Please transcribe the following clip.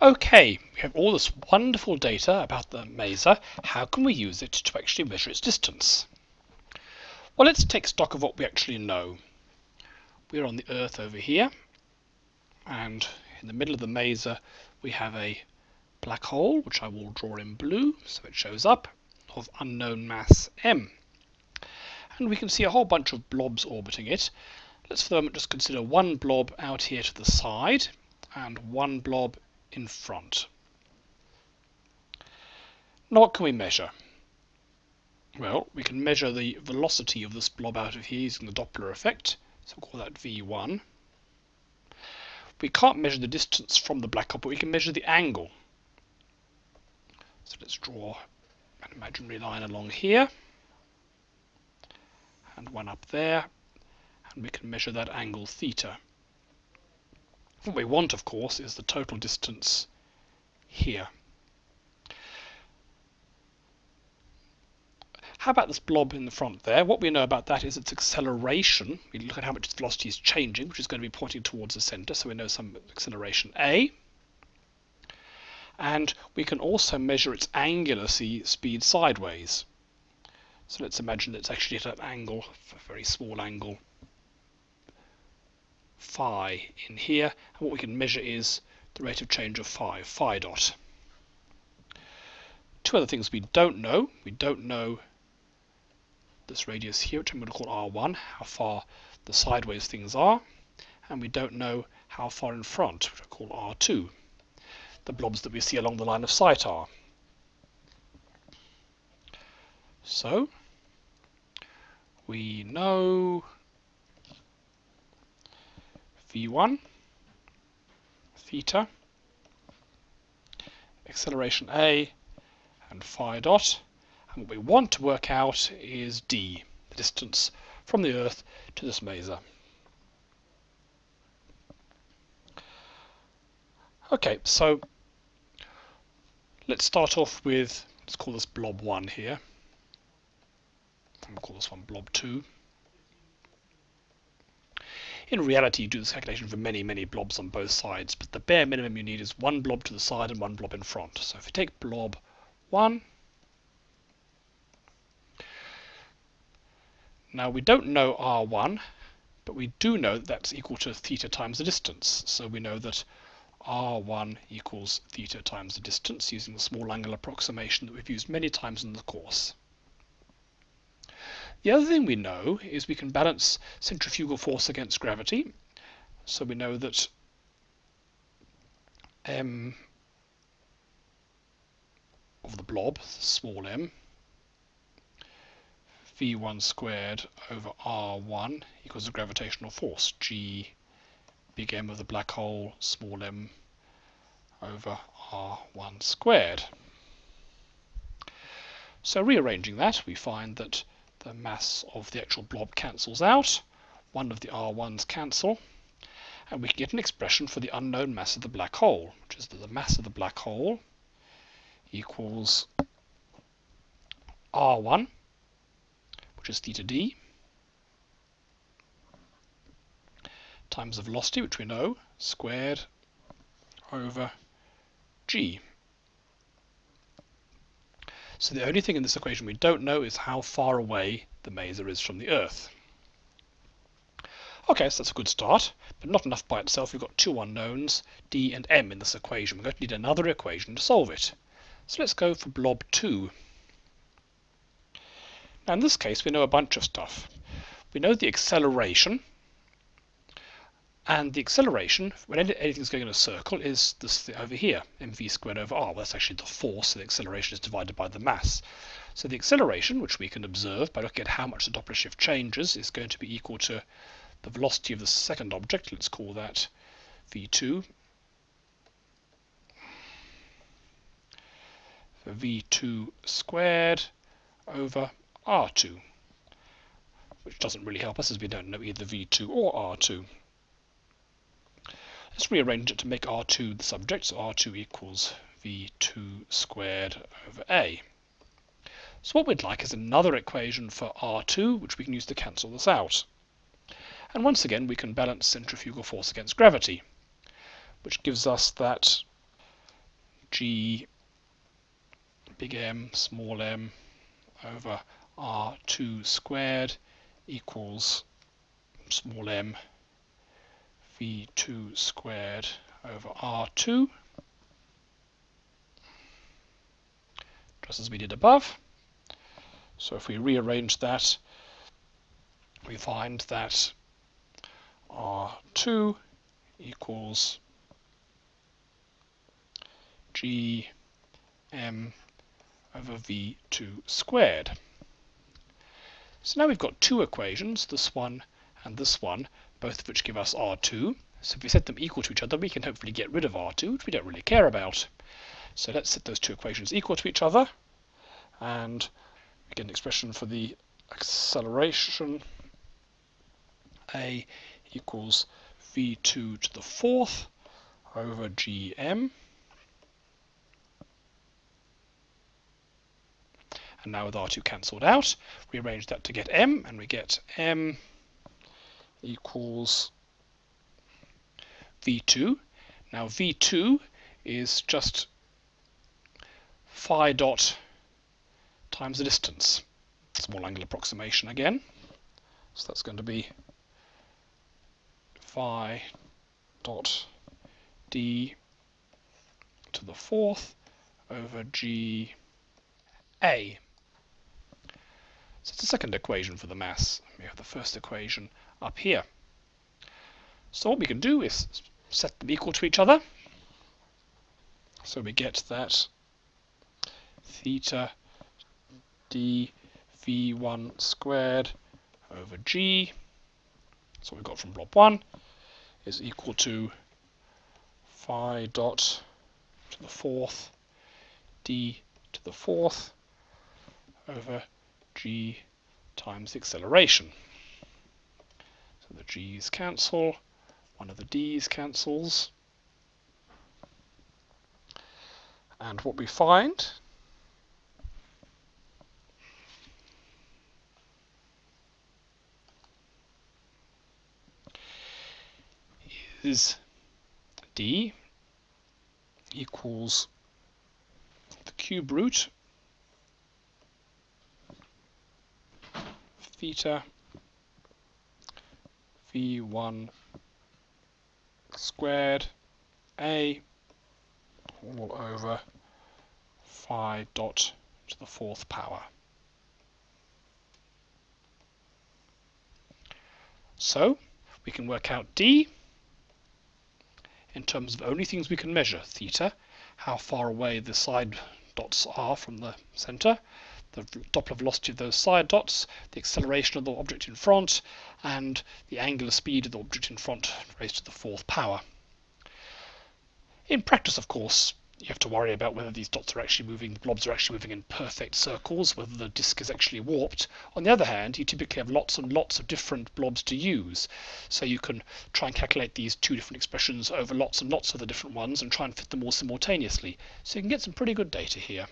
Okay, we have all this wonderful data about the maser. How can we use it to actually measure its distance? Well, let's take stock of what we actually know. We're on the Earth over here, and in the middle of the maser we have a black hole, which I will draw in blue so it shows up, of unknown mass m. And we can see a whole bunch of blobs orbiting it. Let's for the moment just consider one blob out here to the side and one blob in front. Now what can we measure? Well, we can measure the velocity of this blob out of here using the Doppler effect, so we'll call that V1. We can't measure the distance from the black hole, but we can measure the angle. So let's draw an imaginary line along here, and one up there, and we can measure that angle theta. What we want, of course, is the total distance here. How about this blob in the front there? What we know about that is its acceleration. We look at how much its velocity is changing, which is going to be pointing towards the center, so we know some acceleration a. And we can also measure its angular speed sideways. So let's imagine that it's actually at an angle, a very small angle, phi in here. And what we can measure is the rate of change of phi, phi dot. Two other things we don't know. We don't know this radius here, which I'm going to call R1, how far the sideways things are, and we don't know how far in front, which I call R2, the blobs that we see along the line of sight are. So, we know V1, theta, acceleration A, and phi dot, and what we want to work out is d, the distance from the Earth to this maser. Okay, so let's start off with, let's call this blob 1 here. We'll call this one blob 2. In reality, you do this calculation for many, many blobs on both sides, but the bare minimum you need is one blob to the side and one blob in front. So if you take blob 1, Now we don't know r1, but we do know that that's equal to theta times the distance. So we know that r1 equals theta times the distance using the small angle approximation that we've used many times in the course. The other thing we know is we can balance centrifugal force against gravity. So we know that m of the blob, small m, v1 squared over r1 equals the gravitational force, g big M of the black hole, small m over r1 squared. So rearranging that, we find that the mass of the actual blob cancels out, one of the r1s cancel, and we can get an expression for the unknown mass of the black hole, which is that the mass of the black hole equals r1 which is theta d, times the velocity, which we know, squared over g. So the only thing in this equation we don't know is how far away the maser is from the Earth. Okay, so that's a good start, but not enough by itself. We've got two unknowns, d and m, in this equation. We're going to need another equation to solve it. So let's go for blob 2. Now in this case we know a bunch of stuff. We know the acceleration and the acceleration, when anything's going in a circle, is this over here, mv squared over r. Well, that's actually the force, so the acceleration is divided by the mass. So the acceleration, which we can observe by looking at how much the Doppler shift changes, is going to be equal to the velocity of the second object. Let's call that v2. v2 squared over R2, which doesn't really help us as we don't know either V2 or R2. Let's rearrange it to make R2 the subject, so R2 equals V2 squared over A. So what we'd like is another equation for R2, which we can use to cancel this out. And once again, we can balance centrifugal force against gravity, which gives us that g big M small m over r2 squared equals small m v2 squared over r2 just as we did above. So if we rearrange that, we find that R2 equals G M over V2 squared. So now we've got two equations, this one and this one, both of which give us R2. So if we set them equal to each other, we can hopefully get rid of R2, which we don't really care about. So let's set those two equations equal to each other, and we get an expression for the acceleration a equals v2 to the fourth over gm. And now with r2 cancelled out, we arrange that to get m, and we get m equals v2. Now v2 is just phi dot times the distance. Small angle approximation again. So that's going to be phi dot d to the fourth over g a. So it's the second equation for the mass. We have the first equation up here. So what we can do is set them equal to each other. So we get that theta d v1 squared over g, so we got from blob 1, is equal to phi dot to the fourth d to the fourth over g times the acceleration. So the g's cancel, one of the d's cancels, and what we find? Is d equals the cube root theta v1 squared a all over phi dot to the fourth power. So we can work out d in terms of only things we can measure, theta, how far away the side dots are from the center, the Doppler velocity of those side dots, the acceleration of the object in front, and the angular speed of the object in front raised to the fourth power. In practice, of course, you have to worry about whether these dots are actually moving, the blobs are actually moving in perfect circles, whether the disk is actually warped. On the other hand, you typically have lots and lots of different blobs to use. So you can try and calculate these two different expressions over lots and lots of the different ones and try and fit them all simultaneously. So you can get some pretty good data here.